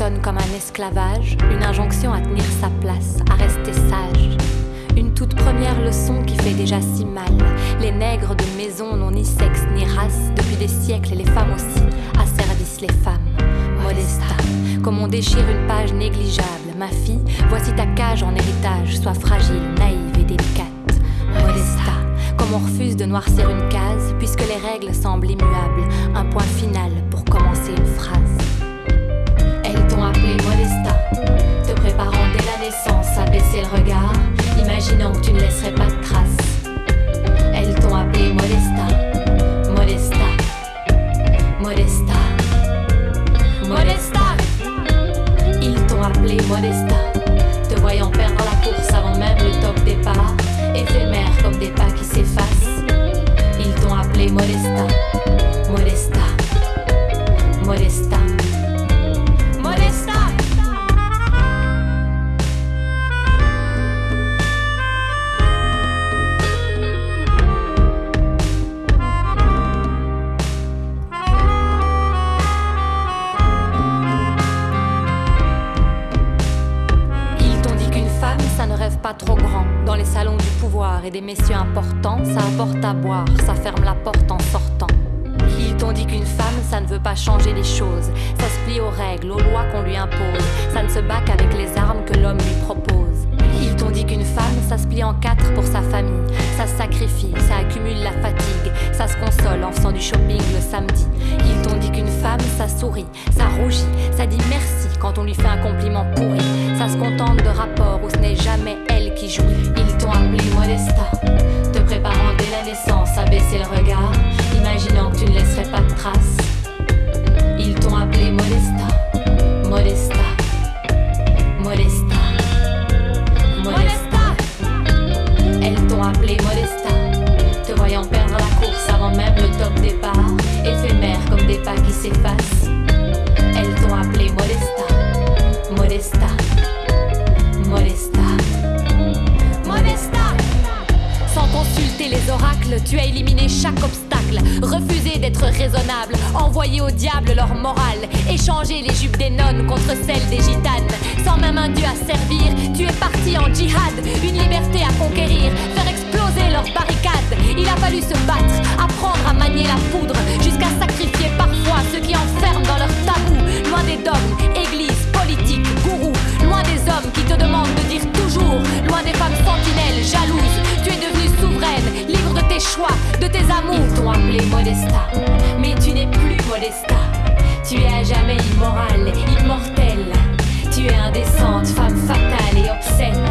sonne comme un esclavage, une injonction à tenir sa place, à rester sage. Une toute première leçon qui fait déjà si mal. Les nègres de maison n'ont ni sexe ni race, depuis des siècles, les femmes aussi, asservissent les femmes. Modesta, comme on déchire une page négligeable. Ma fille, voici ta cage en héritage, sois fragile, naïve et délicate. Modesta, comme on refuse de noircir une case, puisque les règles semblent immuables. Un point final pour commencer une. Trop grand. Dans les salons du pouvoir et des messieurs importants, ça apporte à boire, ça ferme la porte en sortant. Ils t'ont dit qu'une femme, ça ne veut pas changer les choses. Ça se plie aux règles, aux lois qu'on lui impose. Ça ne se bat qu'avec les armes que l'homme lui propose. Ils t'ont dit qu'une femme, ça se plie en quatre pour sa famille. Ça sacrifie, ça accumule la fatigue. Ça se console en faisant du shopping le samedi. Ils t'ont dit qu'une femme, ça sourit, ça rougit, ça dit merci quand on lui fait un compliment pourri. Ça se contente de rapports où ce n'est jamais qui joue. Ils t'ont appelé Modesta, les oracles, tu as éliminé chaque obstacle, refusé d'être raisonnable, envoyé au diable leur morale, échangé les jupes des nonnes contre celles des gitanes. Sans même un dieu à servir, tu es parti en djihad, une liberté à conquérir, Modesta. Mais tu n'es plus Modesta. Tu es à jamais immorale, immortelle. Tu es indécente, femme fatale et obscène.